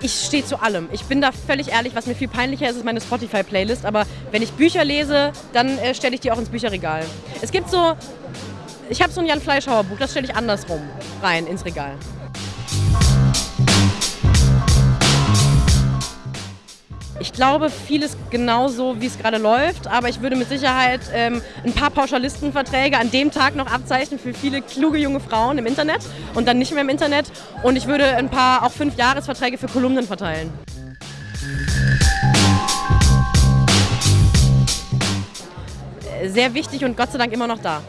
ich stehe zu allem. Ich bin da völlig ehrlich, was mir viel peinlicher ist, ist meine Spotify-Playlist. Aber wenn ich Bücher lese, dann äh, stelle ich die auch ins Bücherregal. Es gibt so, ich habe so ein Jan Fleischhauer Buch, das stelle ich andersrum rein ins Regal. Ich glaube, vieles genauso, wie es gerade läuft, aber ich würde mit Sicherheit ähm, ein paar Pauschalistenverträge an dem Tag noch abzeichnen für viele kluge junge Frauen im Internet und dann nicht mehr im Internet. Und ich würde ein paar auch fünf Jahresverträge für Kolumnen verteilen. Sehr wichtig und Gott sei Dank immer noch da.